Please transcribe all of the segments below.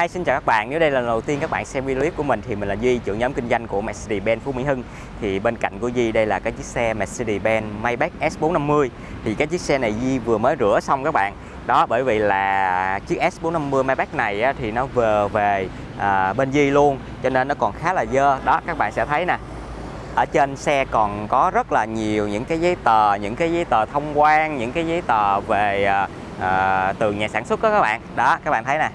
Hi, xin chào các bạn. Nếu đây là lần đầu tiên các bạn xem video clip của mình thì mình là Duy, trưởng nhóm kinh doanh của Mercedes-Benz Phú Mỹ Hưng. Thì bên cạnh của Duy đây là cái chiếc xe Mercedes-Benz Maybach S450. Thì cái chiếc xe này Duy vừa mới rửa xong các bạn. Đó bởi vì là chiếc S450 Maybach này á, thì nó vừa về à, bên Duy luôn cho nên nó còn khá là dơ. Đó các bạn sẽ thấy nè. Ở trên xe còn có rất là nhiều những cái giấy tờ, những cái giấy tờ thông quan, những cái giấy tờ về à, à từ nhà sản xuất đó các bạn. Đó các bạn thấy nè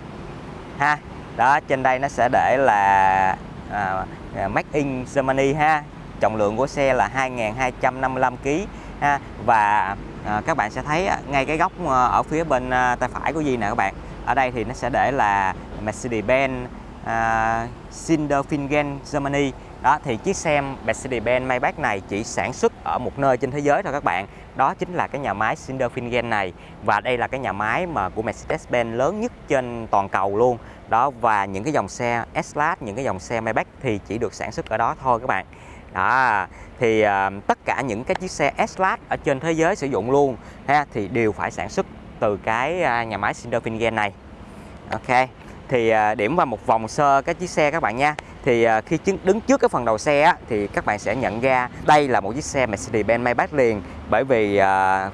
ha. Đó trên đây nó sẽ để là à, à Made in Germany ha. Trọng lượng của xe là 2.255 kg ha. Và à, các bạn sẽ thấy à, ngay cái góc ờ, ở phía bên à, tay phải của Di nè các bạn. Ở đây thì nó sẽ để là Mercedes-Benz à, Sinderfingen Germany đó thì chiếc xe Mercedes-Benz Maybach này chỉ sản xuất ở một nơi trên thế giới thôi các bạn. Đó chính là cái nhà máy Sindelfingen này. Và đây là cái nhà máy mà của Mercedes-Benz lớn nhất trên toàn cầu luôn. Đó và những cái dòng xe S-Class những cái dòng xe Maybach thì chỉ được sản xuất ở đó thôi các bạn. Đó thì uh, tất cả những cái chiếc xe S-Class ở trên thế giới sử dụng luôn ha thì đều phải sản xuất từ cái uh, nhà máy Sindelfingen này. Ok thì uh, điểm qua một vòng sơ cái chiếc xe các bạn nha thì à, khi đứng trước cái phần đầu xe thì các bạn sẽ nhận ra đây là một chiếc xe Mercedes-Benz Maybach liền. Bởi vì à,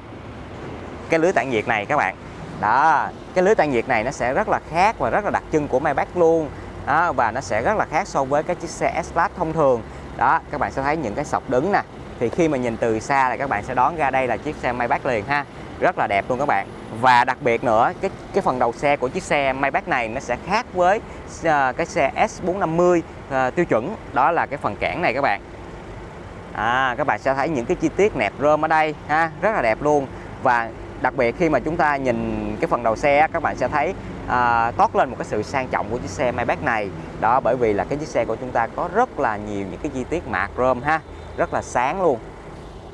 cái lưới tản nhiệt này các bạn. Đó cái lưới tản nhiệt này nó sẽ rất là khác và rất là đặc trưng của Maybach luôn. Đó, và nó sẽ rất là khác so với cái chiếc xe S-Class thông thường. Đó các bạn sẽ thấy những cái sọc đứng nè. Thì khi mà nhìn từ xa là các bạn sẽ đón ra đây là chiếc xe Maybach liền ha rất là đẹp luôn các bạn. Và đặc biệt nữa cái cái phần đầu xe của chiếc xe Maybach này nó sẽ khác với uh, cái xe S450 uh, ờ, tiêu chuẩn. Đó là cái phần cản này các bạn. À, các bạn sẽ thấy những cái chi tiết nẹp rơm ở đây ha rất là đẹp luôn. Và đặc biệt khi mà chúng ta nhìn cái phần đầu xe các bạn sẽ thấy à, toát lên một cái sự sang trọng của chiếc xe Maybach này. Đó bởi vì là cái chiếc xe của chúng ta có rất là nhiều những cái chi tiết mạc rơm ha rất là sáng luôn.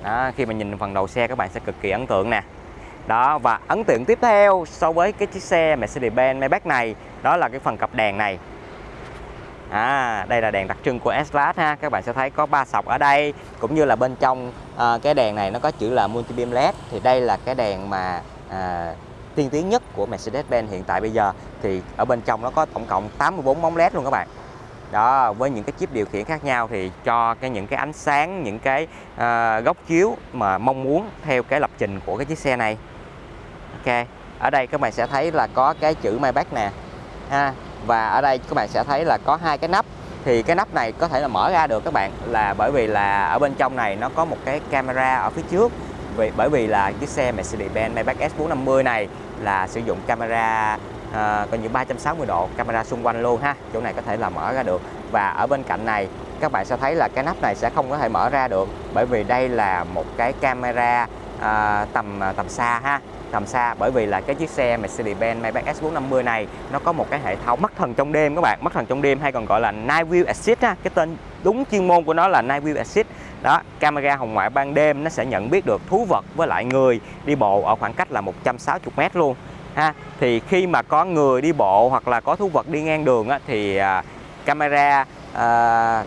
Đó, khi mà nhìn phần đầu xe các bạn sẽ cực kỳ ấn tượng nè đó và ấn tượng tiếp theo so với cái chiếc xe Mercedes-Benz Maybach này đó là cái phần cặp đèn này. À, đây là đèn đặc trưng của S-Class ha. Các bạn sẽ thấy có ba sọc ở đây cũng như là bên trong à, cái đèn này nó có chữ là multi beam led. Thì đây là cái đèn mà à, tiên tiến nhất của Mercedes-Benz hiện tại bây giờ. Thì ở bên trong nó có tổng cộng 84 bóng led luôn các bạn. Đó với những cái chip điều khiển khác nhau thì cho cái những cái ánh sáng những cái uh, góc chiếu mà mong muốn theo cái lập trình của cái chiếc xe này ok ở đây các bạn sẽ thấy là có cái chữ Maybach nè ha. Và ở đây các bạn sẽ thấy là có hai cái nắp. Thì cái nắp này có thể là mở ra được các bạn là bởi vì là ở bên trong này nó có một cái camera ở phía trước. Vì bởi vì là chiếc xe Mercedes-Benz Maybach S450 này là sử dụng camera à, coi như 360 độ camera xung quanh luôn ha. Chỗ này có thể là mở ra được. Và ở bên cạnh này các bạn sẽ thấy là cái nắp này sẽ không có thể mở ra được bởi vì đây là một cái camera à, tầm tầm xa ha tầm xa. Bởi vì là cái chiếc xe Mercedes-Benz Maybach S450 này nó có một cái hệ thống mắt thần trong đêm các bạn. Mắt thần trong đêm hay còn gọi là Night View Assist á. Cái tên đúng chuyên môn của nó là Night View Assist. Đó camera hồng ngoại ban đêm nó sẽ nhận biết được thú vật với lại người đi bộ ở khoảng cách là 160 m luôn ha. Thì khi mà có người đi bộ hoặc là có thú vật đi ngang đường á, thì à, camera à,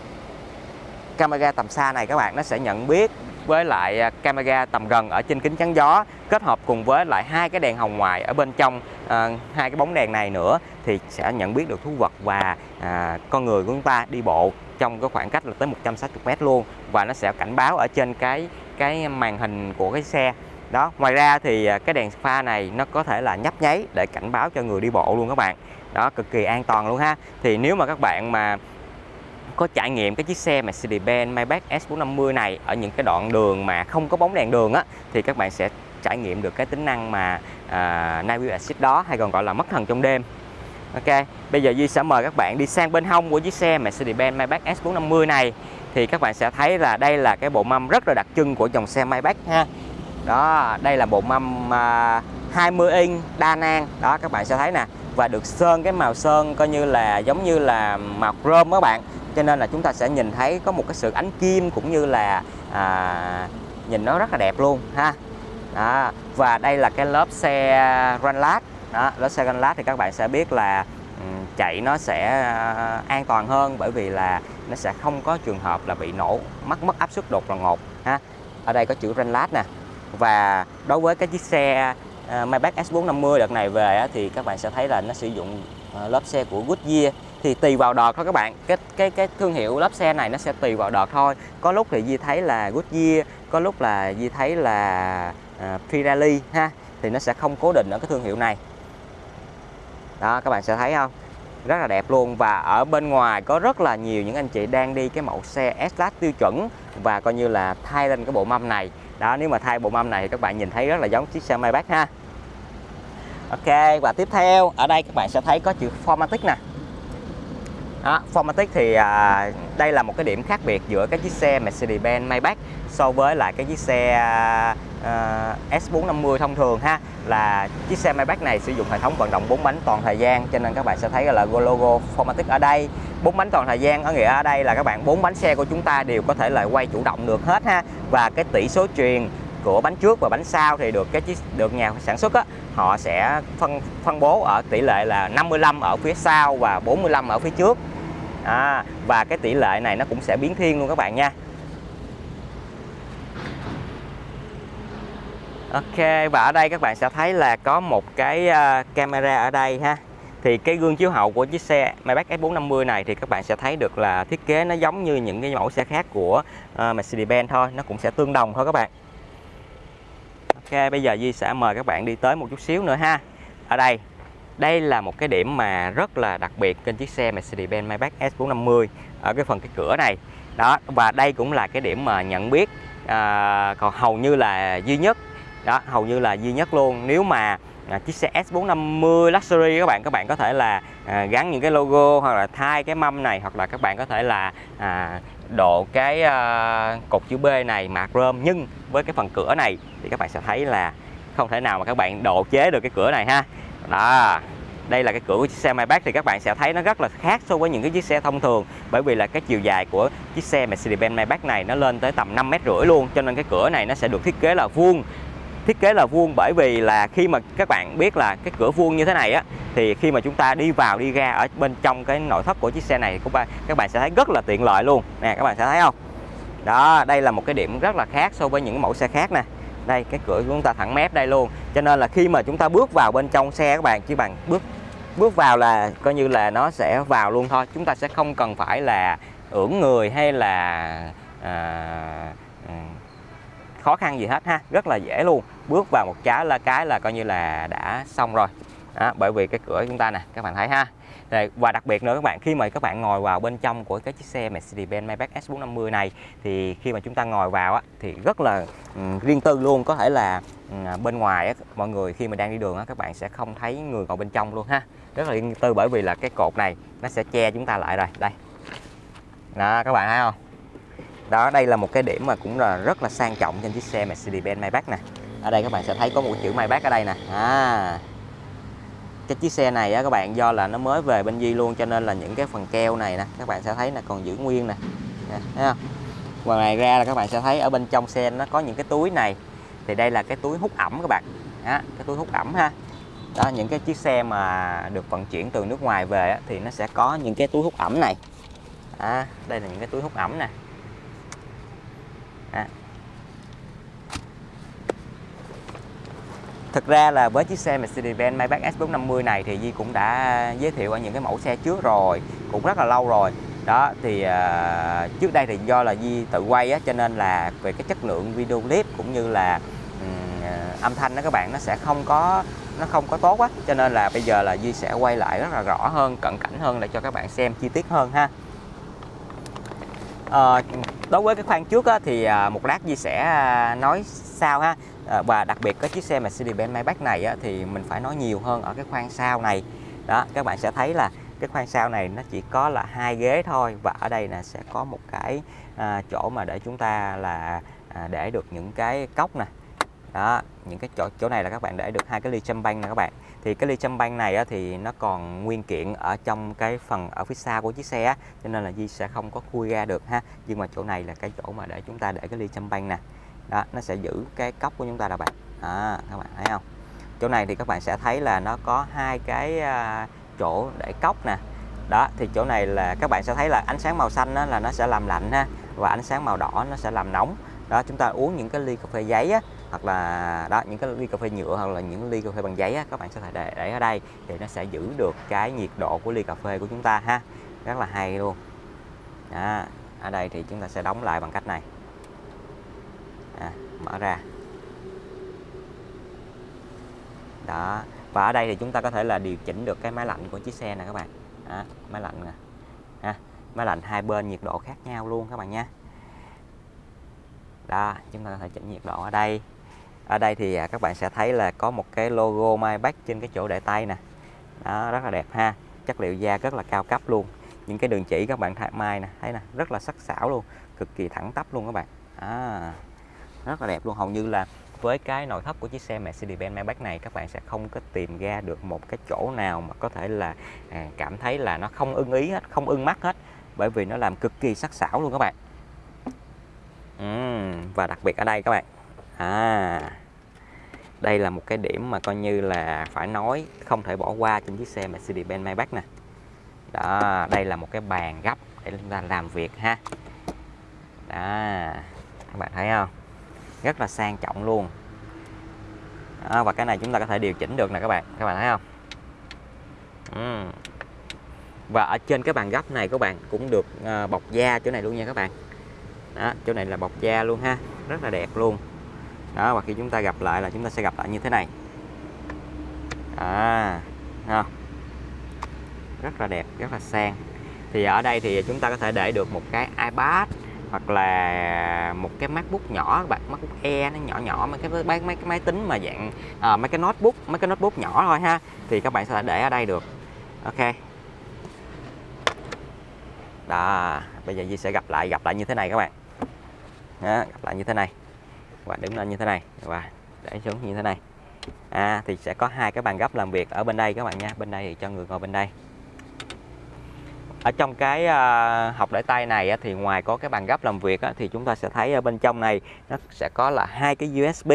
camera tầm xa này các bạn nó sẽ nhận biết với lại à, camera tầm gần ở trên kính chắn gió kết hợp cùng với lại hai cái đèn hồng ngoại ở bên trong à, hai cái bóng đèn này nữa thì sẽ nhận biết được thú vật và à, con người của chúng ta đi bộ trong cái khoảng cách là tới 160 m luôn. Và nó sẽ cảnh báo ở trên cái cái màn hình của cái xe. Đó ngoài ra thì à, cái đèn pha này nó có thể là nhấp nháy để cảnh báo cho người đi bộ luôn các bạn. Đó cực kỳ an toàn luôn ha. Thì nếu mà các bạn mà có trải nghiệm cái chiếc xe Mercedes-Benz Maybach S450 này ở những cái đoạn đường mà không có bóng đèn đường á thì các bạn sẽ trải nghiệm được cái tính năng mà à, uh, Night View Assist đó hay còn gọi là mất thần trong đêm. Ok bây giờ Duy sẽ mời các bạn đi sang bên hông của chiếc xe Mercedes-Benz Maybach S450 này thì các bạn sẽ thấy là đây là cái bộ mâm rất là đặc trưng của dòng xe Maybach ha. Đó đây là bộ mâm à, uh, 20 inch đa năng đó các bạn sẽ thấy nè và được sơn cái màu sơn coi như là giống như là màu chrome các bạn cho nên là chúng ta sẽ nhìn thấy có một cái sự ánh kim cũng như là à, nhìn nó rất là đẹp luôn ha. Đó. và đây là cái lớp xe Runlat đó lớp xe Runlat thì các bạn sẽ biết là ừ, chạy nó sẽ à, an toàn hơn bởi vì là nó sẽ không có trường hợp là bị nổ mất mất áp suất đột là ngột ha. Ở đây có chữ Runlat nè. Và đối với cái chiếc xe À, Maybach S450 đợt này về á, thì các bạn sẽ thấy là nó sử dụng à, lớp xe của Goodyear. Thì tùy vào đợt thôi các bạn. Cái cái cái thương hiệu lớp xe này nó sẽ tùy vào đợt thôi. Có lúc thì Di thấy là Goodyear có lúc là Di thấy là à, Pirelli ha thì nó sẽ không cố định ở cái thương hiệu này. Đó các bạn sẽ thấy không? Rất là đẹp luôn. Và ở bên ngoài có rất là nhiều những anh chị đang đi cái mẫu xe S-Class tiêu chuẩn và coi như là thay lên cái bộ mâm này. Đó nếu mà thay bộ mâm này thì các bạn nhìn thấy rất là giống chiếc xe Maybach ha. Ok và tiếp theo ở đây các bạn sẽ thấy có chữ Formatic nè. Đó, Formatic thì à, đây là một cái điểm khác biệt giữa cái chiếc xe Mercedes-Benz Maybach so với lại cái chiếc xe à, à S450 thông thường ha. Là chiếc xe Maybach này sử dụng hệ thống vận động 4 bánh toàn thời gian cho nên các bạn sẽ thấy là logo Formatic ở đây. Bốn bánh toàn thời gian ở nghĩa ở đây là các bạn bốn bánh xe của chúng ta đều có thể là quay chủ động được hết ha. Và cái tỷ số truyền của bánh trước và bánh sau thì được cái chiếc được nhà sản xuất á, họ sẽ phân phân bố ở tỷ lệ là 55 ở phía sau và 45 ở phía trước. À, và cái tỷ lệ này nó cũng sẽ biến thiên luôn các bạn nha. Ok và ở đây các bạn sẽ thấy là có một cái uh, camera ở đây ha. Thì cái gương chiếu hậu của chiếc xe Maybach S450 này thì các bạn sẽ thấy được là thiết kế nó giống như những cái mẫu xe khác của uh, Mercedes-Benz thôi nó cũng sẽ tương đồng thôi các bạn. Ok bây giờ Di sẽ mời các bạn đi tới một chút xíu nữa ha. Ở đây đây là một cái điểm mà rất là đặc biệt trên chiếc xe Mercedes-Benz Maybach S450 ở cái phần cái cửa này. Đó và đây cũng là cái điểm mà nhận biết à, còn hầu như là duy nhất. Đó hầu như là duy nhất luôn. Nếu mà à, chiếc xe S450 Luxury các bạn các bạn có thể là à, gắn những cái logo hoặc là thay cái mâm này hoặc là các bạn có thể là à, độ cái uh, cột chữ B này mạc rơm nhưng với cái phần cửa này thì các bạn sẽ thấy là không thể nào mà các bạn độ chế được cái cửa này ha. Đó đây là cái cửa của chiếc xe Maybach thì các bạn sẽ thấy nó rất là khác so với những cái chiếc xe thông thường bởi vì là cái chiều dài của chiếc xe Mercedes-Benz Maybach này nó lên tới tầm 5 mét rưỡi luôn cho nên cái cửa này nó sẽ được thiết kế là vuông thiết kế là vuông bởi vì là khi mà các bạn biết là cái cửa vuông như thế này á thì khi mà chúng ta đi vào đi ra ở bên trong cái nội thất của chiếc xe này các bạn các bạn sẽ thấy rất là tiện lợi luôn. Nè các bạn sẽ thấy không? Đó đây là một cái điểm rất là khác so với những mẫu xe khác nè. Đây cái cửa của chúng ta thẳng mép đây luôn. Cho nên là khi mà chúng ta bước vào bên trong xe các bạn chỉ bằng bước bước vào là coi như là nó sẽ vào luôn thôi. Chúng ta sẽ không cần phải là ưỡn người hay là à, khó khăn gì hết ha rất là dễ luôn. Bước vào một trái là cái là coi như là đã xong rồi. Đó, bởi vì cái cửa chúng ta nè các bạn thấy ha. Và đặc biệt nữa các bạn khi mà các bạn ngồi vào bên trong của cái chiếc xe Mercedes-Benz Maybach S450 này thì khi mà chúng ta ngồi vào á, thì rất là um, riêng tư luôn. Có thể là um, bên ngoài á, mọi người khi mà đang đi đường á, các bạn sẽ không thấy người ngồi bên trong luôn ha. Rất là riêng tư bởi vì là cái cột này nó sẽ che chúng ta lại rồi. Đây. Đó các bạn thấy không? Đó đây là một cái điểm mà cũng là rất là sang trọng trên chiếc xe Mercedes-Benz Maybach nè. Ở đây các bạn sẽ thấy có một chữ Maybach ở đây nè. À cái chiếc xe này á các bạn do là nó mới về bên Di luôn cho nên là những cái phần keo này nè các bạn sẽ thấy là còn giữ nguyên nè. Thấy không? Ngoài ra là các bạn sẽ thấy ở bên trong xe nó có những cái túi này. Thì đây là cái túi hút ẩm các bạn. Đó, cái túi hút ẩm ha. Đó những cái chiếc xe mà được vận chuyển từ nước ngoài về á, thì nó sẽ có những cái túi hút ẩm này. À, đây là những cái túi hút ẩm nè à. Thực ra là với chiếc xe Mercedes-Benz Maybach S450 này thì Di cũng đã giới thiệu ở những cái mẫu xe trước rồi cũng rất là lâu rồi. Đó thì uh, trước đây thì do là Di tự quay á, cho nên là về cái chất lượng video clip cũng như là um, âm thanh đó các bạn nó sẽ không có nó không có tốt quá cho nên là bây giờ là Di sẽ quay lại rất là rõ hơn cận cảnh hơn để cho các bạn xem chi tiết hơn ha à, đối với cái khoang trước á, thì à, một lát Di sẽ à, nói sau ha? À, và đặc biệt cái chiếc xe Mercedes-Benz Maybach này á, thì mình phải nói nhiều hơn ở cái khoang sau này. Đó các bạn sẽ thấy là cái khoang sau này nó chỉ có là hai ghế thôi và ở đây là sẽ có một cái à, chỗ mà để chúng ta là à, để được những cái cốc nè đó những cái chỗ chỗ này là các bạn để được hai cái ly châm banh nè các bạn. Thì cái ly châm banh này á, thì nó còn nguyên kiện ở trong cái phần ở phía sau của chiếc xe á, cho nên là Di sẽ không có khui ra được ha. Nhưng mà chỗ này là cái chỗ mà để chúng ta để cái ly châm banh nè. Đó nó sẽ giữ cái cốc của chúng ta là bạn. À, các bạn thấy không? Chỗ này thì các bạn sẽ thấy là nó có hai cái uh, chỗ để cốc nè. Đó thì chỗ này là các bạn sẽ thấy là ánh sáng màu xanh đó là nó sẽ làm lạnh ha và ánh sáng màu đỏ nó sẽ làm nóng. Đó chúng ta uống những cái ly cà phê giấy á hoặc là đó những cái ly cà phê nhựa hoặc là những ly cà phê bằng giấy á, các bạn sẽ thể để, để ở đây thì nó sẽ giữ được cái nhiệt độ của ly cà phê của chúng ta ha. Rất là hay luôn. Đó. ở đây thì chúng ta sẽ đóng lại bằng cách này. À, mở ra. Đó và ở đây thì chúng ta có thể là điều chỉnh được cái máy lạnh của chiếc xe này các bạn. À, máy lạnh nè. À, máy lạnh hai bên nhiệt độ khác nhau luôn các bạn nha đó chúng ta có thể chỉnh nhiệt độ ở đây ở đây thì à, các bạn sẽ thấy là có một cái logo Maybach trên cái chỗ để tay nè. Đó rất là đẹp ha. Chất liệu da rất là cao cấp luôn. Những cái đường chỉ các bạn thay mai nè thấy nè rất là sắc sảo luôn cực kỳ thẳng tắp luôn các bạn. À, rất là đẹp luôn. Hầu như là với cái nội thất của chiếc xe Mercedes-Benz Maybach này các bạn sẽ không có tìm ra được một cái chỗ nào mà có thể là à, cảm thấy là nó không ưng ý hết không ưng mắt hết bởi vì nó làm cực kỳ sắc sảo luôn các bạn. Uhm, và đặc biệt ở đây các bạn à đây là một cái điểm mà coi như là phải nói không thể bỏ qua trên chiếc xe Mercedes-Benz Maybach nè. Đó đây là một cái bàn gấp để chúng ta làm việc ha. Đó các bạn thấy không? Rất là sang trọng luôn. Đó, và cái này chúng ta có thể điều chỉnh được nè các bạn các bạn thấy không? Uhm. và ở trên cái bàn gấp này các bạn cũng được ờ, bọc da chỗ này luôn nha các bạn. Đó chỗ này là bọc da luôn ha rất là đẹp luôn đó và khi chúng ta gặp lại là chúng ta sẽ gặp lại như thế này. À không? rất là đẹp rất là sang. Thì ở đây thì chúng ta có thể để được một cái iPad hoặc là một cái MacBook nhỏ các bạn MacBook Air nó nhỏ nhỏ mấy cái mấy, mấy cái máy tính mà dạng à, mấy cái notebook mấy cái notebook nhỏ thôi ha. Thì các bạn sẽ để ở đây được. Ok. Đó bây giờ Di sẽ gặp lại gặp lại như thế này các bạn. Đó, gặp lại như thế này và đứng lên như thế này. Và để xuống như thế này. À, thì sẽ có hai cái bàn gấp làm việc ở bên đây các bạn nha. Bên đây thì cho người ngồi bên đây. Ở trong cái uh, học để tay này á, thì ngoài có cái bàn gấp làm việc á, thì chúng ta sẽ thấy ở bên trong này nó sẽ có là hai cái USB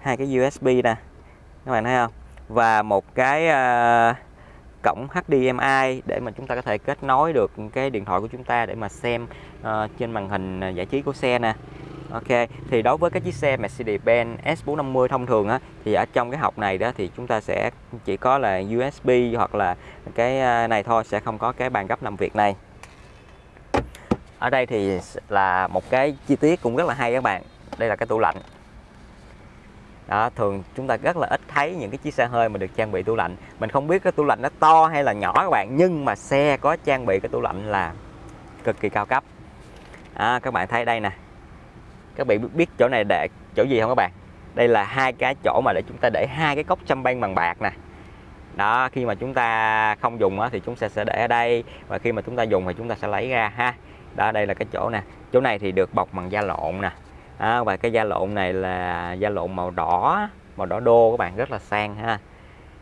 hai cái USB nè. Các bạn thấy không? Và một cái uh, cổng HDMI để mà chúng ta có thể kết nối được cái điện thoại của chúng ta để mà xem uh, trên màn hình à, giải trí của xe nè. Ok, thì đối với cái chiếc xe Mercedes-Benz S450 thông thường á thì ở trong cái học này đó thì chúng ta sẽ chỉ có là USB hoặc là cái à, này thôi sẽ không có cái bàn gấp làm việc này. Ở đây thì là một cái chi tiết cũng rất là hay các bạn. Đây là cái tủ lạnh. Đó, thường chúng ta rất là ít thấy những cái chiếc xe hơi mà được trang bị tủ lạnh. Mình không biết cái tủ lạnh nó to hay là nhỏ các bạn, nhưng mà xe có trang bị cái tủ lạnh là cực kỳ cao cấp. À, các bạn thấy đây nè, các bạn biết chỗ này để chỗ gì không các bạn? Đây là hai cái chỗ mà để chúng ta để hai cái cốc chăm banh bằng bạc nè. Đó khi mà chúng ta không dùng thì chúng ta sẽ để ở đây và khi mà chúng ta dùng thì chúng ta sẽ lấy ra ha. Đó đây là cái chỗ nè. Chỗ này thì được bọc bằng da lộn nè. À, và cái da lộn này là da lộn màu đỏ màu đỏ đô các bạn rất là sang ha.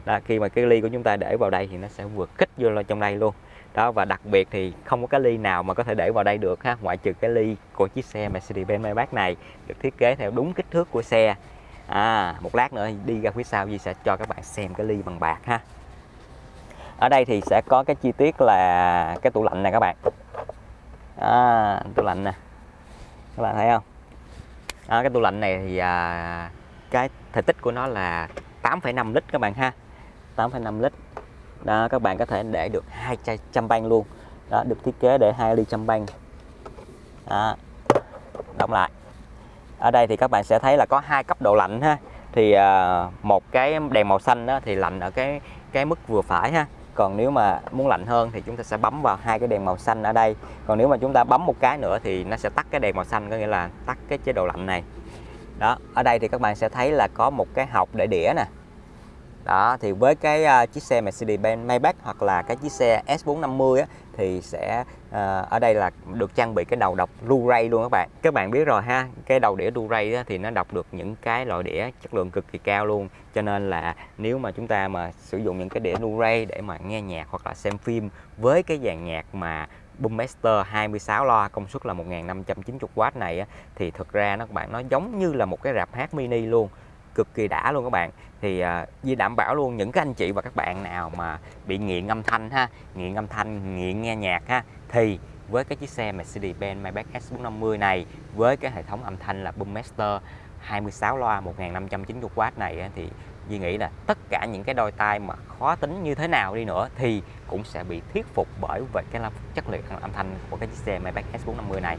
Đó, khi mà cái ly của chúng ta để vào đây thì nó sẽ vượt kích vô trong đây luôn đó và đặc biệt thì không có cái ly nào mà có thể để vào đây được ha. Ngoại trừ cái ly của chiếc xe Mercedes-Benz Maybach này được thiết kế theo đúng kích thước của xe. À, một lát nữa đi ra phía sau Di sẽ cho các bạn xem cái ly bằng bạc ha. Ở đây thì sẽ có cái chi tiết là cái tủ lạnh này các bạn. À, tủ lạnh nè. Các bạn thấy không? À, cái tủ lạnh này thì à, cái thể tích của nó là 8,5 lít các bạn ha. 8,5 lít đó, các bạn có thể để được hai chai chăm banh luôn. Đó, được thiết kế để hai ly chăm banh đó, đóng lại. Ở đây thì các bạn sẽ thấy là có hai cấp độ lạnh ha. Thì à, một cái đèn màu xanh đó thì lạnh ở cái cái mức vừa phải ha. Còn nếu mà muốn lạnh hơn thì chúng ta sẽ bấm vào hai cái đèn màu xanh ở đây. Còn nếu mà chúng ta bấm một cái nữa thì nó sẽ tắt cái đèn màu xanh, có nghĩa là tắt cái chế độ lạnh này. Đó, ở đây thì các bạn sẽ thấy là có một cái hộc để đĩa nè đó thì với cái uh, chiếc xe Mercedes-Benz Maybach hoặc là cái chiếc xe S450 á, thì sẽ uh, ở đây là được trang bị cái đầu đọc Blu-ray luôn các bạn. Các bạn biết rồi ha cái đầu đĩa Blu-ray thì nó đọc được những cái loại đĩa chất lượng cực kỳ cao luôn. Cho nên là nếu mà chúng ta mà sử dụng những cái đĩa Blu-ray để mà nghe nhạc hoặc là xem phim với cái dàn nhạc mà Boommaster 26 loa công suất là 1590W này á, thì thực ra nó các bạn nó giống như là một cái rạp hát mini luôn cực kỳ đã luôn các bạn. Thì à, uh, Di đảm bảo luôn những cái anh chị và các bạn nào mà bị nghiện âm thanh ha nghiện âm thanh nghiện nghe nhạc ha thì với cái chiếc xe Mercedes-Benz Maybach S450 này với cái hệ thống âm thanh là Boommaster 26 loa 1590W này thì Duy nghĩ là tất cả những cái đôi tai mà khó tính như thế nào đi nữa thì cũng sẽ bị thuyết phục bởi về cái chất lượng âm thanh của cái chiếc xe Maybach S450 này.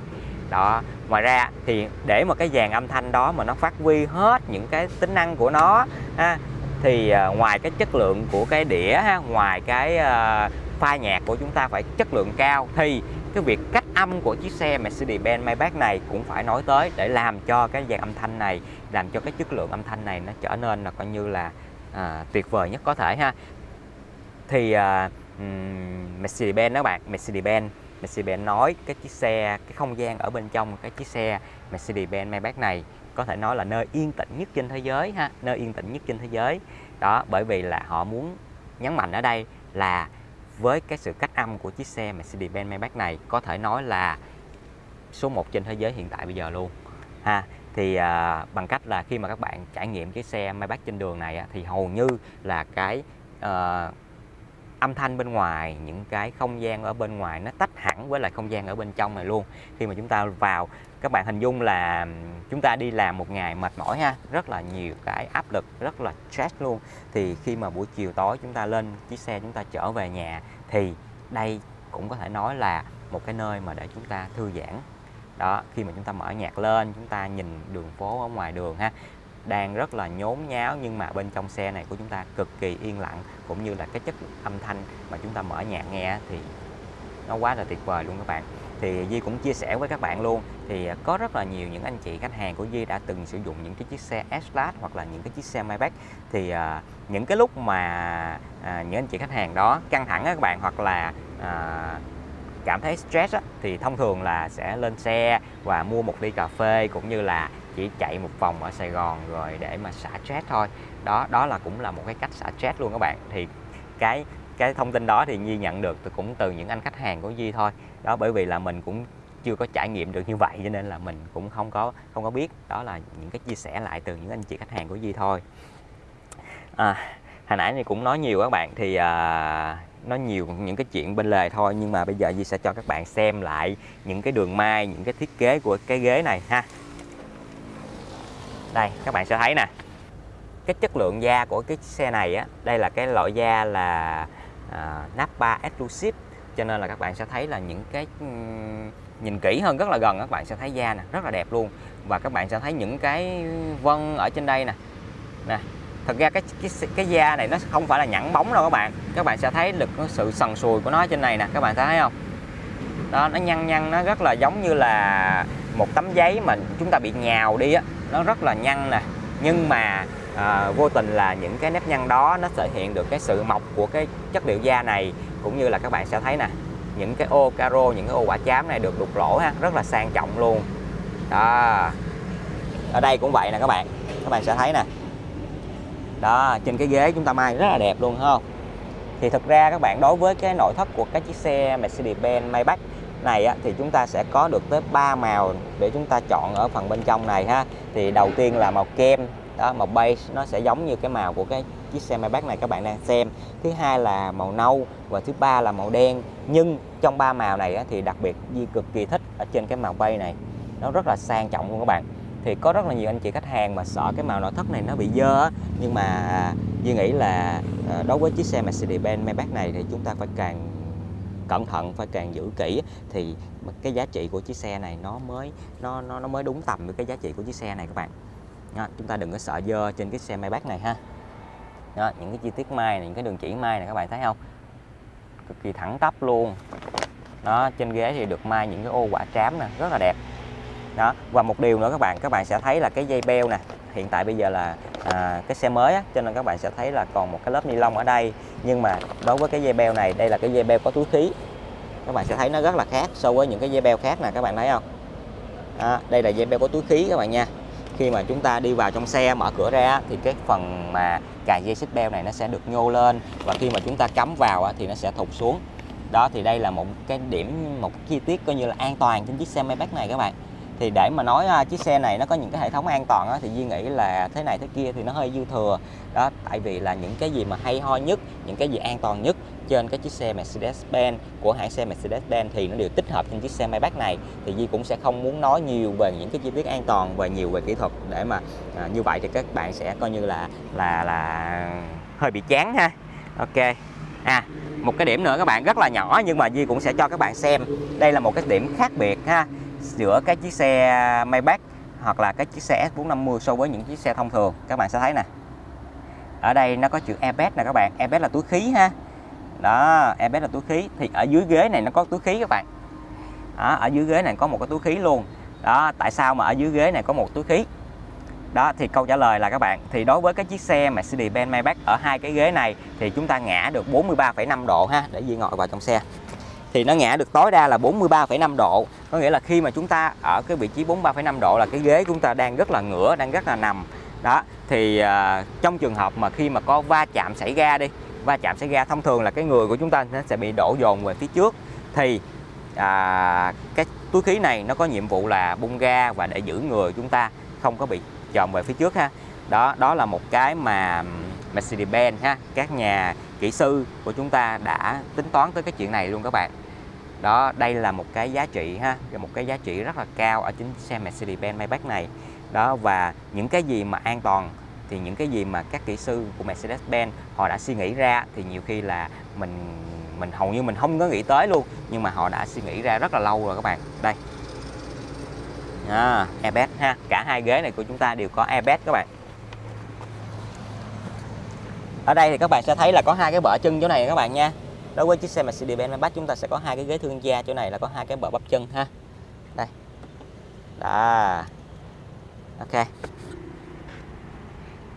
Đó ngoài ra thì để mà cái dàn âm thanh đó mà nó phát huy hết những cái tính năng của nó ha, thì uh, ngoài cái chất lượng của cái đĩa ha, ngoài cái à, uh, pha nhạc của chúng ta phải chất lượng cao thì cái việc cách âm của chiếc xe Mercedes-Benz Maybach này cũng phải nói tới để làm cho cái dàn âm thanh này làm cho cái chất lượng âm thanh này nó trở nên là coi như là à, tuyệt vời nhất có thể ha. Thì à, Mercedes-Benz đó bạn Mercedes-Benz Mercedes-Benz nói cái chiếc xe cái không gian ở bên trong cái chiếc xe Mercedes-Benz Maybach này có thể nói là nơi yên tĩnh nhất trên thế giới ha nơi yên tĩnh nhất trên thế giới. Đó bởi vì là họ muốn nhấn mạnh ở đây là với cái sự cách âm của chiếc xe Mercedes-Benz Maybach này có thể nói là số 1 trên thế giới hiện tại bây giờ luôn. Ha thì à, bằng cách là khi mà các bạn trải nghiệm chiếc xe Maybach trên đường này thì hầu như là cái à, âm thanh bên ngoài, những cái không gian ở bên ngoài nó tách hẳn với lại không gian ở bên trong này luôn. Khi mà chúng ta vào, các bạn hình dung là chúng ta đi làm một ngày mệt mỏi ha, rất là nhiều cái áp lực, rất là stress luôn. Thì khi mà buổi chiều tối chúng ta lên chiếc xe chúng ta trở về nhà, thì đây cũng có thể nói là một cái nơi mà để chúng ta thư giãn. Đó, khi mà chúng ta mở nhạc lên, chúng ta nhìn đường phố ở ngoài đường ha đang rất là nhốn nháo nhưng mà bên trong xe này của chúng ta cực kỳ yên lặng cũng như là cái chất âm thanh mà chúng ta mở nhạc nghe thì nó quá là tuyệt vời luôn các bạn. Thì Di cũng chia sẻ với các bạn luôn thì có rất là nhiều những anh chị khách hàng của Di đã từng sử dụng những cái chiếc xe S-Class hoặc là những cái chiếc xe Maybach. Thì à, những cái lúc mà à, những anh chị khách hàng đó căng thẳng các bạn hoặc là à, cảm thấy stress á, thì thông thường là sẽ lên xe và mua một ly cà phê cũng như là chỉ chạy một vòng ở Sài Gòn rồi để mà xả stress thôi. Đó đó là cũng là một cái cách xả stress luôn các bạn. Thì cái cái thông tin đó thì Nhi nhận được từ cũng từ những anh khách hàng của Nhi thôi. Đó bởi vì là mình cũng chưa có trải nghiệm được như vậy cho nên là mình cũng không có không có biết. Đó là những cái chia sẻ lại từ những anh chị khách hàng của Di thôi. À, hồi nãy thì cũng nói nhiều các bạn. Thì à, nói nhiều những cái chuyện bên lề thôi. Nhưng mà bây giờ Di sẽ cho các bạn xem lại những cái đường may những cái thiết kế của cái ghế này ha đây các bạn sẽ thấy nè. Cái chất lượng da của cái xe này á đây là cái loại da là uh, Napa Exclusive. Cho nên là các bạn sẽ thấy là những cái nhìn kỹ hơn rất là gần các bạn sẽ thấy da nè rất là đẹp luôn. Và các bạn sẽ thấy những cái vân ở trên đây nè. Nè thật ra cái cái cái da này nó không phải là nhẵn bóng đâu các bạn. Các bạn sẽ thấy được sự sần sùi của nó trên này nè các bạn thấy không? Đó nó nhăn nhăn nó rất là giống như là một tấm giấy mà chúng ta bị nhào đi á nó rất là nhăn nè. Nhưng mà à, vô tình là những cái nếp nhăn đó nó thể hiện được cái sự mọc của cái chất liệu da này cũng như là các bạn sẽ thấy nè. Những cái ô caro những cái ô quả chám này được đục lỗ ha rất là sang trọng luôn. Đó. Ở đây cũng vậy nè các bạn. Các bạn sẽ thấy nè. Đó trên cái ghế chúng ta may rất là đẹp luôn không? Thì thực ra các bạn đối với cái nội thất của cái chiếc xe Mercedes-Benz Maybach này á, thì chúng ta sẽ có được tới 3 màu để chúng ta chọn ở phần bên trong này ha. Thì đầu tiên là màu kem đó màu beige nó sẽ giống như cái màu của cái chiếc xe Maybach này các bạn đang xem. Thứ hai là màu nâu và thứ ba là màu đen. Nhưng trong ba màu này á, thì đặc biệt Di cực kỳ thích ở trên cái màu bay này. Nó rất là sang trọng luôn các bạn. Thì có rất là nhiều anh chị khách hàng mà sợ cái màu nội thất này nó bị dơ nhưng mà à, Duy nghĩ là à, đối với chiếc xe Mercedes-Benz Maybach này thì chúng ta phải càng cẩn thận phải càng giữ kỹ thì cái giá trị của chiếc xe này nó mới nó nó nó mới đúng tầm với cái giá trị của chiếc xe này các bạn. Đó, chúng ta đừng có sợ dơ trên cái xe Maybach này ha. Đó, những cái chi tiết mai này, những cái đường chỉ mai này các bạn thấy không? Cực kỳ thẳng tắp luôn. Đó trên ghế thì được mai những cái ô quả trám nè rất là đẹp. Đó và một điều nữa các bạn các bạn sẽ thấy là cái dây beo nè hiện tại bây giờ là à, cái xe mới á, cho nên các bạn sẽ thấy là còn một cái lớp ni lông ở đây. Nhưng mà đối với cái dây beo này đây là cái dây beo có túi khí. Các bạn sẽ thấy nó rất là khác so với những cái dây beo khác nè các bạn thấy không? À, đây là dây beo có túi khí các bạn nha. Khi mà chúng ta đi vào trong xe mở cửa ra thì cái phần mà cài dây xích beo này nó sẽ được nhô lên. Và khi mà chúng ta cắm vào thì nó sẽ thụt xuống. Đó thì đây là một cái điểm một cái chi tiết coi như là an toàn trên chiếc xe Maybach này các bạn thì để mà nói uh, chiếc xe này nó có những cái hệ thống an toàn á, thì Duy nghĩ là thế này thế kia thì nó hơi dư thừa. Đó tại vì là những cái gì mà hay ho nhất những cái gì an toàn nhất trên cái chiếc xe Mercedes-Benz của hãng xe Mercedes-Benz thì nó đều tích hợp trên chiếc xe Maybach này. Thì Di cũng sẽ không muốn nói nhiều về những cái chi tiết an toàn và nhiều về kỹ thuật để mà à, như vậy thì các bạn sẽ coi như là là là hơi bị chán ha. Ok. À một cái điểm nữa các bạn rất là nhỏ nhưng mà Di cũng sẽ cho các bạn xem. Đây là một cái điểm khác biệt ha giữa cái chiếc xe Maybach hoặc là cái chiếc xe S450 so với những chiếc xe thông thường. Các bạn sẽ thấy nè. Ở đây nó có chữ airbag nè các bạn. Airbag là túi khí ha. Đó airbag là túi khí. Thì ở dưới ghế này nó có túi khí các bạn. Đó, ở dưới ghế này có một cái túi khí luôn. Đó tại sao mà ở dưới ghế này có một túi khí? Đó thì câu trả lời là các bạn thì đối với cái chiếc xe Mercedes-Benz Maybach ở hai cái ghế này thì chúng ta ngã được 43,5 độ ha để Di ngồi vào trong xe thì nó ngã được tối đa là 43,5 độ. Có nghĩa là khi mà chúng ta ở cái vị trí 43,5 độ là cái ghế chúng ta đang rất là ngửa đang rất là nằm. Đó thì uh, trong trường hợp mà khi mà có va chạm xảy ra đi va chạm xảy ra thông thường là cái người của chúng ta nó sẽ bị đổ dồn về phía trước. Thì à, cái túi khí này nó có nhiệm vụ là bung ga và để giữ người chúng ta không có bị chồng về phía trước ha. Đó đó là một cái mà Mercedes-Benz ha. Các nhà kỹ sư của chúng ta đã tính toán tới cái chuyện này luôn các bạn. Đó đây là một cái giá trị ha một cái giá trị rất là cao ở chính xe Mercedes-Benz Maybach này. Đó và những cái gì mà an toàn thì những cái gì mà các kỹ sư của Mercedes-Benz họ đã suy nghĩ ra thì nhiều khi là mình mình hầu như mình không có nghĩ tới luôn nhưng mà họ đã suy nghĩ ra rất là lâu rồi các bạn. Đây. À, airbag ha. Cả hai ghế này của chúng ta đều có airbag các bạn ở đây thì các bạn sẽ thấy là có hai cái bờ chân chỗ này các bạn nha. Đối với chiếc xe Mercedes-Benz Maybach chúng ta sẽ có hai cái ghế thương gia, chỗ này là có hai cái bờ bắp chân ha. Đây. Đó. Ok.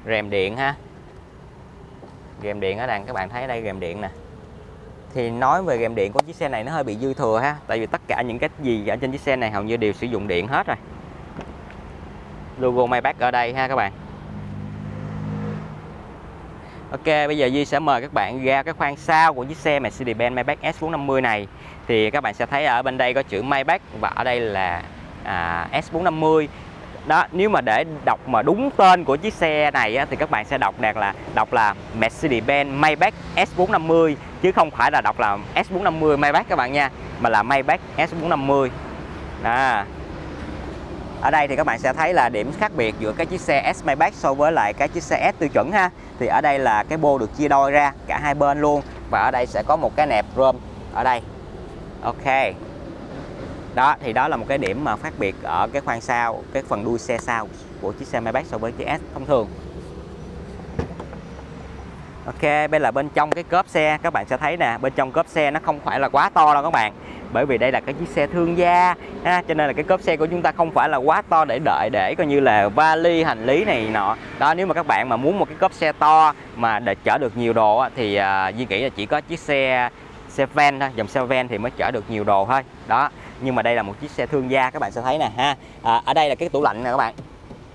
Rèm điện ha. Rèm điện ở đằng, các bạn thấy đây rèm điện nè. Thì nói về rèm điện của chiếc xe này nó hơi bị dư thừa ha, tại vì tất cả những cái gì ở trên chiếc xe này hầu như đều sử dụng điện hết rồi. Logo Maybach ở đây ha các bạn. Ok bây giờ Duy sẽ mời các bạn ra cái khoang sau của chiếc xe Mercedes-Benz Maybach S450 này. Thì các bạn sẽ thấy ở bên đây có chữ Maybach và ở đây là à, S450 đó nếu mà để đọc mà đúng tên của chiếc xe này á, thì các bạn sẽ đọc đạt là đọc là Mercedes-Benz Maybach S450 chứ không phải là đọc là S450 Maybach các bạn nha mà là Maybach S450 đó. Ở đây thì các bạn sẽ thấy là điểm khác biệt giữa cái chiếc xe S Maybach so với lại cái chiếc xe S tiêu chuẩn ha thì ở đây là cái bô được chia đôi ra, cả hai bên luôn. Và ở đây sẽ có một cái nẹp rơm ở đây. Ok. Đó, thì đó là một cái điểm mà khác biệt ở cái khoang sau, cái phần đuôi xe sau của chiếc xe Maybach so với chiếc S thông thường. Ok, bên là bên trong cái cốp xe. Các bạn sẽ thấy nè, bên trong cốp xe nó không phải là quá to đâu các bạn bởi vì đây là cái chiếc xe thương gia ha, cho nên là cái cốp xe của chúng ta không phải là quá to để đợi để coi như là vali hành lý này nọ. Đó nếu mà các bạn mà muốn một cái cốp xe to mà để chở được nhiều đồ thì uh, Duy nghĩ là chỉ có chiếc xe xe van thôi dòng xe van thì mới chở được nhiều đồ thôi. Đó nhưng mà đây là một chiếc xe thương gia các bạn sẽ thấy nè ha. À, ở đây là cái tủ lạnh nè các bạn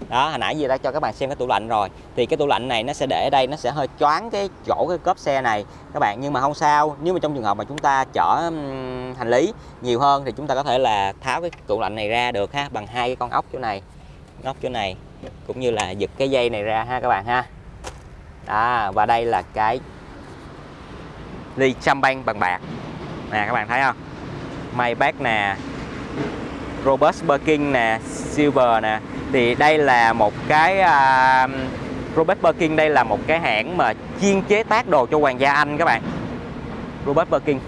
đó, hồi nãy giờ đã cho các bạn xem cái tủ lạnh rồi. Thì cái tủ lạnh này nó sẽ để ở đây, nó sẽ hơi choáng cái chỗ cái cốp xe này. Các bạn, nhưng mà không sao. Nếu mà trong trường hợp mà chúng ta chở hành lý nhiều hơn thì chúng ta có thể là tháo cái tủ lạnh này ra được ha, bằng hai cái con ốc chỗ này, ốc chỗ này, cũng như là giật cái dây này ra ha các bạn ha. Đó, và đây là cái ly champagne bằng bạc. Nè, các bạn thấy không? May bác nè. Robust Birkin nè Silver nè. Thì đây là một cái à, uh, Robert Birkin đây là một cái hãng mà chuyên chế tác đồ cho hoàng gia Anh các bạn. Robert Birkin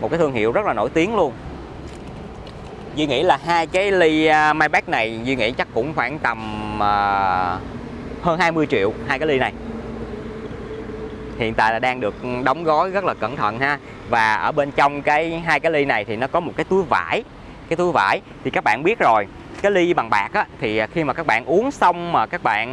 một cái thương hiệu rất là nổi tiếng luôn. Duy nghĩ là hai cái ly uh, Maybach này Duy nghĩ chắc cũng khoảng tầm uh, hơn 20 triệu hai cái ly này. Hiện tại là đang được đóng gói rất là cẩn thận ha. Và ở bên trong cái hai cái ly này thì nó có một cái túi vải cái túi vải thì các bạn biết rồi. Cái ly bằng bạc á, thì à, khi mà các bạn uống xong mà các bạn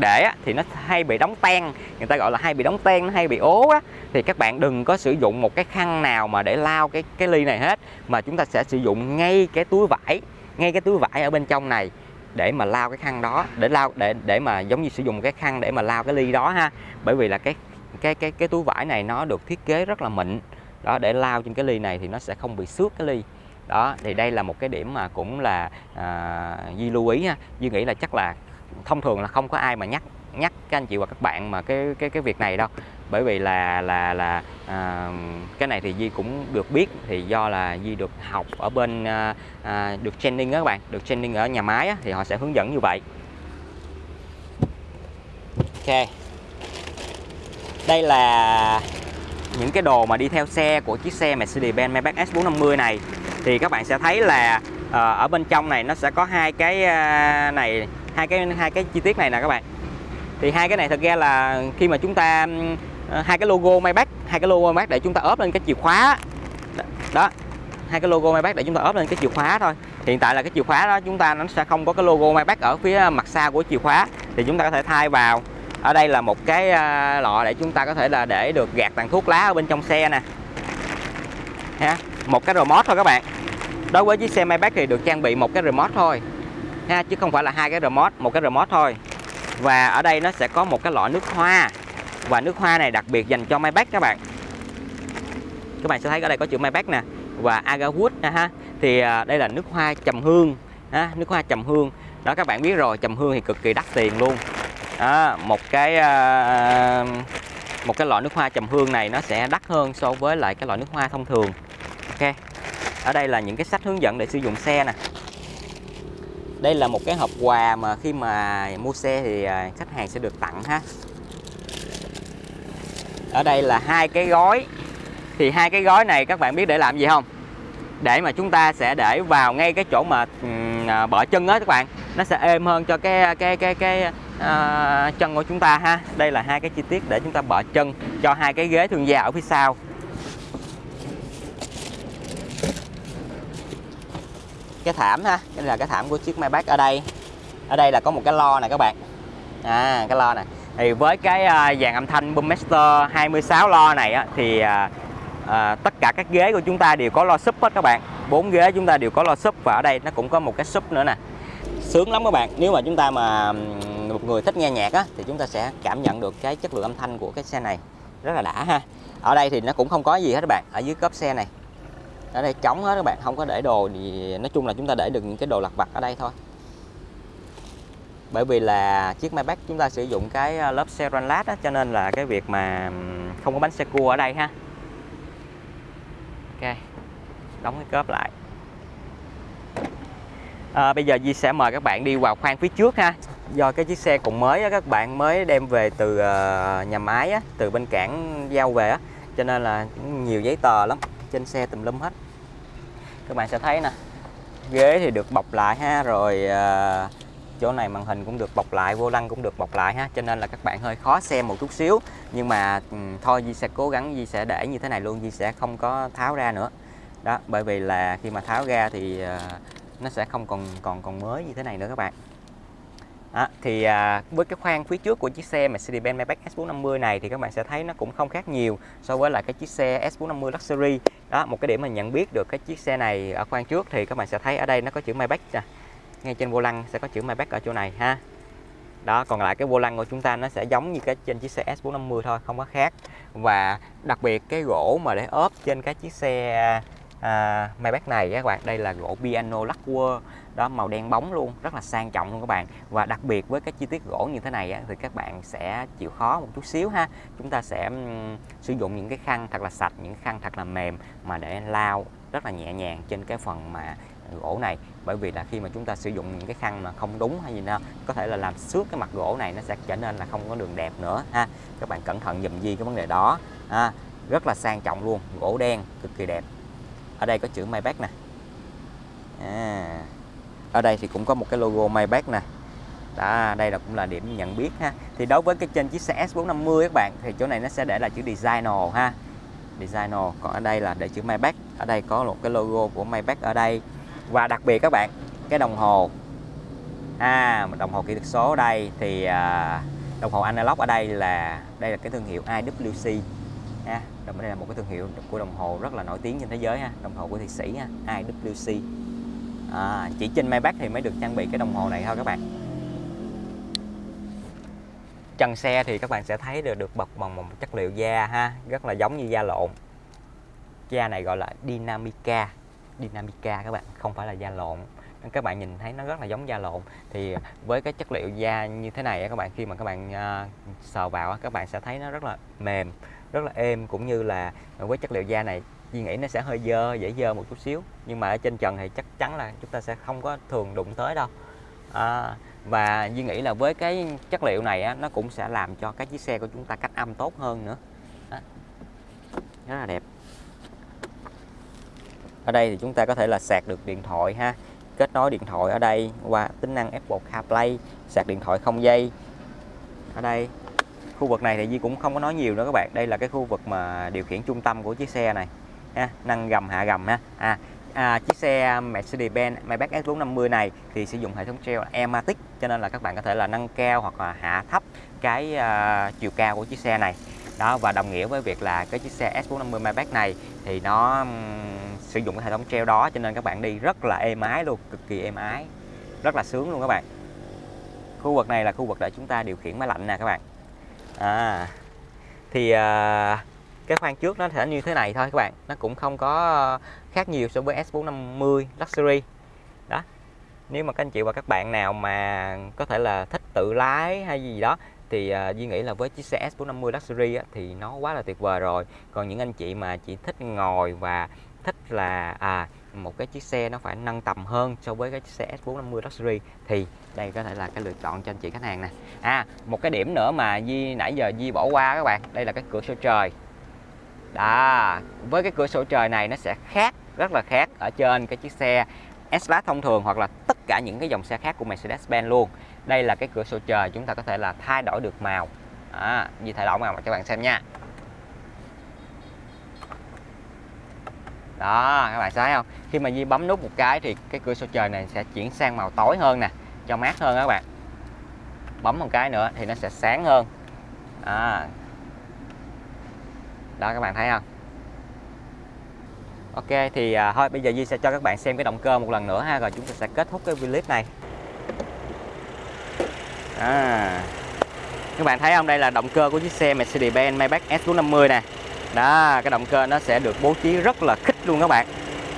để á, thì nó hay bị đóng ten người ta gọi là hay bị đóng ten nó hay bị ố á. Thì các bạn đừng có sử dụng một cái khăn nào mà để lau cái cái ly này hết mà chúng ta sẽ sử dụng ngay cái túi vải ngay cái túi vải ở bên trong này để mà lau cái khăn đó để lau để để mà giống như sử dụng cái khăn để mà lau cái ly đó ha. Bởi vì là cái cái cái cái túi vải này nó được thiết kế rất là mịn. Đó để lau trên cái ly này thì nó sẽ không bị xước cái ly đó thì đây là một cái điểm mà cũng là à, Di lưu ý ha. Duy nghĩ là chắc là thông thường là không có ai mà nhắc nhắc các anh chị và các bạn mà cái cái cái việc này đâu. Bởi vì là là là à, cái này thì Di cũng được biết thì do là Di được học ở bên à, à, được training đó các bạn được training ở nhà máy á, thì họ sẽ hướng dẫn như vậy. Ok. Đây là những cái đồ mà đi theo xe của chiếc xe Mercedes-Benz Maybach S450 này thì các bạn sẽ thấy là ờ, ở bên trong này nó sẽ có hai cái ờ, này, hai cái hai cái chi tiết này nè các bạn. Thì hai cái này thật ra là khi mà chúng ta ờ, hai cái logo Maybach, hai cái logo Maybach để chúng ta ốp lên cái chìa khóa đó, hai cái logo Maybach để chúng ta ốp lên cái chìa khóa thôi. Hiện tại là cái chìa khóa đó chúng ta nó sẽ không có cái logo Maybach ở phía mặt sau của chìa khóa. Thì chúng ta có thể thay vào. Ở đây là một cái lọ để chúng ta có thể là để được gạt tàn thuốc lá ở bên trong xe nè. Ha một cái remote thôi các bạn. Đối với chiếc xe Maybach thì được trang bị một cái remote thôi ha chứ không phải là hai cái remote một cái remote thôi. Và ở đây nó sẽ có một cái lọ nước hoa và nước hoa này đặc biệt dành cho Maybach các bạn. Các bạn sẽ thấy ở đây có chữ Maybach nè và Agarwood nè ha. Thì à, đây là nước hoa trầm hương ha, nước hoa trầm hương. Đó các bạn biết rồi trầm hương thì cực kỳ đắt tiền luôn. Đó, một cái à, một cái lọ nước hoa trầm hương này nó sẽ đắt hơn so với lại cái lọ nước hoa thông thường ok. Ở đây là những cái sách hướng dẫn để sử dụng xe nè. Đây là một cái hộp quà mà khi mà mua xe thì à, khách hàng sẽ được tặng ha. Ở đây là hai cái gói. Thì hai cái gói này các bạn biết để làm gì không? Để mà chúng ta sẽ để vào ngay cái chỗ mà uh, à, bợ chân đó các bạn. Nó sẽ êm hơn cho cái cái cái cái uh, chân của chúng ta ha. Đây là hai cái chi tiết để chúng ta bợ chân cho hai cái ghế thương gia ở phía sau. Cái thảm ha đây là cái thảm của chiếc Maybach ở đây. Ở đây là có một cái lo này các bạn. À cái lo này thì với cái à, dàn âm thanh Boommaster 26 lo này á, thì à, à, tất cả các ghế của chúng ta đều có lo súp hết các bạn. Bốn ghế chúng ta đều có lo súp và ở đây nó cũng có một cái súp nữa nè. Sướng lắm các bạn. Nếu mà chúng ta mà một người thích nghe nhạc á thì chúng ta sẽ cảm nhận được cái chất lượng âm thanh của cái xe này. Rất là đã ha. Ở đây thì nó cũng không có gì hết các bạn ở dưới cốp xe này ở đây trống hết các bạn không có để đồ thì nói chung là chúng ta để được những cái đồ lặt vặt ở đây thôi. Bởi vì là chiếc Maybach chúng ta sử dụng cái ờ, lớp xe lát á, cho nên là cái việc mà không có bánh xe cua ở đây ha. Ok đóng cái cốp lại. À, bây giờ Di sẽ mời các bạn đi vào khoang phía trước ha. Do cái chiếc xe còn mới á, các bạn mới đem về từ ờ, nhà máy á, từ bên cảng giao về á, cho nên là nhiều giấy tờ lắm trên xe tùm lum hết. Các bạn sẽ thấy nè ghế thì được bọc lại ha rồi à, chỗ này màn hình cũng được bọc lại vô lăng cũng được bọc lại ha cho nên là các bạn hơi khó xem một chút xíu. Nhưng mà um, thôi Di sẽ cố gắng Di sẽ để như thế này luôn Di sẽ không có tháo ra nữa. Đó bởi vì là khi mà tháo ra thì uh, nó sẽ không còn còn còn mới như thế này nữa các bạn. À, thì à, với cái khoang phía trước của chiếc xe Mercedes-Benz Maybach S450 này thì các bạn sẽ thấy nó cũng không khác nhiều so với lại cái chiếc xe S450 Luxury. Đó một cái điểm mình nhận biết được cái chiếc xe này ở khoang trước thì các bạn sẽ thấy ở đây nó có chữ Maybach nè. Ngay trên vô lăng sẽ có chữ Maybach ở chỗ này ha. Đó còn lại cái vô lăng của chúng ta nó sẽ giống như cái trên chiếc xe S450 thôi không có khác. Và đặc biệt cái gỗ mà để ốp trên cái chiếc xe à, Maybach này các bạn đây là gỗ piano lacquer đó màu đen bóng luôn rất là sang trọng luôn các bạn. Và đặc biệt với cái chi tiết gỗ như thế này á, thì các bạn sẽ chịu khó một chút xíu ha. Chúng ta sẽ um, sử dụng những cái khăn thật là sạch những khăn thật là mềm mà để lau rất là nhẹ nhàng trên cái phần mà gỗ này. Bởi vì là khi mà chúng ta sử dụng những cái khăn mà không đúng hay gì nữa có thể là làm xước cái mặt gỗ này nó sẽ trở nên là không có đường đẹp nữa ha. Các bạn cẩn thận dùm di cái vấn đề đó ha. rất là sang trọng luôn gỗ đen cực kỳ đẹp. Ở đây có chữ Maybach nè. À, ở đây thì cũng có một cái logo Maybach nè. Đó đây là cũng là điểm nhận biết ha. Thì đối với cái trên chiếc xe S450 các bạn thì chỗ này nó sẽ để là chữ designer ha. Designer còn ở đây là để chữ Maybach. Ở đây có một cái logo của Maybach ở đây. Và đặc biệt các bạn cái đồng hồ. À đồng hồ kỹ thuật số ở đây thì à, đồng hồ analog ở đây là đây là cái thương hiệu IWC ha. Đây là một cái thương hiệu của đồng hồ rất là nổi tiếng trên thế giới ha đồng hồ của Thụy Sĩ ha IWC à, chỉ trên Maybach thì mới được trang bị cái đồng hồ này thôi các bạn. Chân xe thì các bạn sẽ thấy được được bọc bằng một chất liệu da ha rất là giống như da lộn. Da này gọi là Dynamica Dynamica các bạn không phải là da lộn. Các bạn nhìn thấy nó rất là giống da lộn. Thì với cái chất liệu da như thế này các bạn khi mà các bạn uh, sờ vào các bạn sẽ thấy nó rất là mềm rất là êm cũng như là với chất liệu da này Duy nghĩ nó sẽ hơi dơ dễ dơ một chút xíu. Nhưng mà ở trên trần thì chắc chắn là chúng ta sẽ không có thường đụng tới đâu. À, và Duy nghĩ là với cái chất liệu này á, nó cũng sẽ làm cho cái chiếc xe của chúng ta cách âm tốt hơn nữa. Đó. rất là đẹp. Ở đây thì chúng ta có thể là sạc được điện thoại ha. Kết nối điện thoại ở đây qua tính năng Apple CarPlay sạc điện thoại không dây. Ở đây khu vực này thì Di cũng không có nói nhiều nữa các bạn. Đây là cái khu vực mà điều khiển trung tâm của chiếc xe này ha, nâng gầm hạ gầm ha. À, à, chiếc xe Mercedes-Benz Maybach S450 này thì sử dụng hệ thống treo Ematic cho nên là các bạn có thể là nâng cao hoặc là hạ thấp cái uh, chiều cao của chiếc xe này. Đó và đồng nghĩa với việc là cái chiếc xe S450 Maybach này thì nó um, sử dụng cái hệ thống treo đó cho nên các bạn đi rất là êm ái luôn cực kỳ êm ái rất là sướng luôn các bạn. Khu vực này là khu vực để chúng ta điều khiển máy lạnh nè các bạn. À thì uh, cái khoang trước nó sẽ như thế này thôi các bạn. Nó cũng không có ờ, khác nhiều so với S450 Luxury. Đó. Nếu mà các anh chị và các bạn nào mà có thể là thích tự lái hay gì đó thì uh, Duy nghĩ là với chiếc xe S450 Luxury á, thì nó quá là tuyệt vời rồi. Còn những anh chị mà chỉ thích ngồi và thích là à một cái chiếc xe nó phải nâng tầm hơn so với cái chiếc xe S450 Luxury thì đây có thể là cái lựa chọn cho anh chị khách hàng nè. À một cái điểm nữa mà Di nãy giờ Di bỏ qua các bạn đây là cái cửa sổ trời đó với cái cửa sổ trời này nó sẽ khác rất là khác ở trên cái chiếc xe S-Class thông thường hoặc là tất cả những cái dòng xe khác của Mercedes-Benz luôn. Đây là cái cửa sổ trời chúng ta có thể là thay đổi được màu. À, Di thay đổi màu cho các bạn xem nha. Đó các bạn thấy không? Khi mà Di bấm nút một cái thì cái cửa sổ trời này sẽ chuyển sang màu tối hơn nè cho mát hơn các bạn. Bấm một cái nữa thì nó sẽ sáng hơn. À đó các bạn thấy không? Ok thì à, thôi bây giờ Di sẽ cho các bạn xem cái động cơ một lần nữa ha rồi chúng ta sẽ kết thúc cái clip này. À. các bạn thấy không? Đây là động cơ của chiếc xe Mercedes-Benz Maybach S450 nè. Đó cái động cơ nó sẽ được bố trí rất là khích luôn các bạn.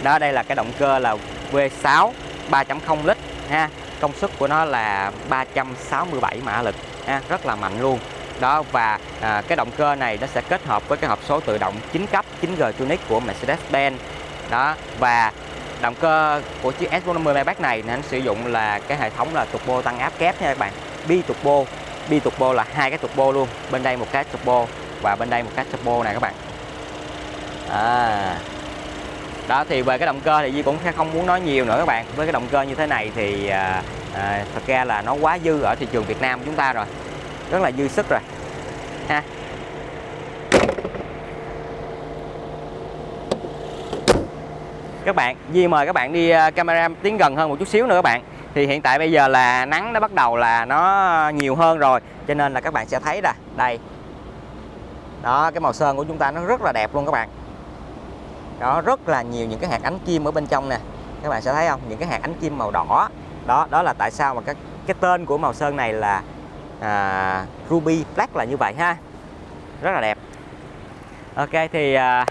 Đó đây là cái động cơ là V6 3.0 lít ha. Công suất của nó là 367 mã lực ha, rất là mạnh luôn đó và à, cái động cơ này nó sẽ kết hợp với cái hộp số tự động 9 cấp 9G Tronic của Mercedes-Benz. Đó và động cơ của chiếc S450 Maybach này nó sử dụng là cái hệ thống là turbo tăng áp kép nha các bạn. Bi turbo bi turbo là hai cái turbo luôn bên đây một cái turbo và bên đây một cái turbo này các bạn. À, đó thì về cái động cơ thì Di cũng không muốn nói nhiều nữa các bạn. Với cái động cơ như thế này thì à, à, thật ra là nó quá dư ở thị trường Việt Nam chúng ta rồi rất là dư sức rồi ha. Các bạn Di mời các bạn đi ờ, camera tiến gần hơn một chút xíu nữa các bạn. Thì hiện tại bây giờ là nắng nó bắt đầu là nó nhiều hơn rồi cho nên là các bạn sẽ thấy là đây. Đó cái màu sơn của chúng ta nó rất là đẹp luôn các bạn. Đó rất là nhiều những cái hạt ánh kim ở bên trong nè. Các bạn sẽ thấy không? Những cái hạt ánh kim màu đỏ. Đó đó là tại sao mà cái cái tên của màu sơn này là à, ruby black là như vậy ha. Rất là đẹp. Ok thì à,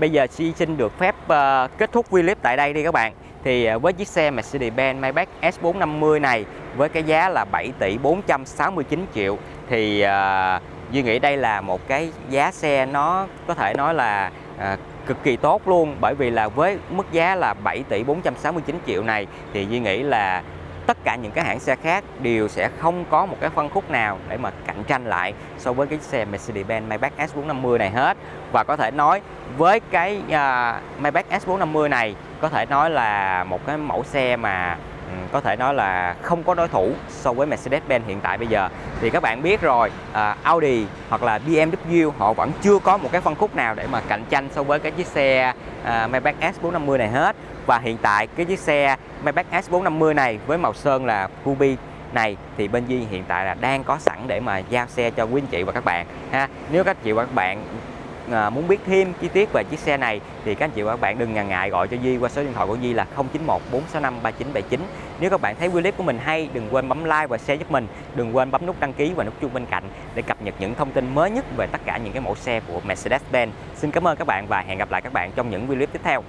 bây giờ xin được phép à, kết thúc clip tại đây đi các bạn. Thì à, với chiếc xe Mercedes-Benz Maybach S450 này với cái giá là 7 tỷ 469 triệu thì à, Duy nghĩ đây là một cái giá xe nó có thể nói là à, cực kỳ tốt luôn. Bởi vì là với mức giá là 7 tỷ 469 triệu này thì Duy nghĩ là tất cả những cái hãng xe khác đều sẽ không có một cái phân khúc nào để mà cạnh tranh lại so với cái xe Mercedes-Benz Maybach S450 này hết. Và có thể nói với cái uh, Maybach S450 này có thể nói là một cái mẫu xe mà ừ, có thể nói là không có đối thủ so với Mercedes-Benz hiện tại bây giờ. Thì các bạn biết rồi uh, Audi hoặc là BMW họ vẫn chưa có một cái phân khúc nào để mà cạnh tranh so với cái chiếc xe uh, Maybach S450 này hết và hiện tại cái chiếc xe Maybach S450 này với màu sơn là Ruby này thì bên Di hiện tại là đang có sẵn để mà giao xe cho quý anh chị và các bạn ha. Nếu các chị và các bạn à, muốn biết thêm chi tiết về chiếc xe này thì các anh chị và các bạn đừng ngần ngại gọi cho Di qua số điện thoại của Di là 091 465 3979 nếu các bạn thấy clip của mình hay đừng quên bấm like và share giúp mình. Đừng quên bấm nút đăng ký và nút chuông bên cạnh để cập nhật những thông tin mới nhất về tất cả những cái mẫu xe của Mercedes-Benz. Xin cảm ơn các bạn và hẹn gặp lại các bạn trong những clip tiếp theo.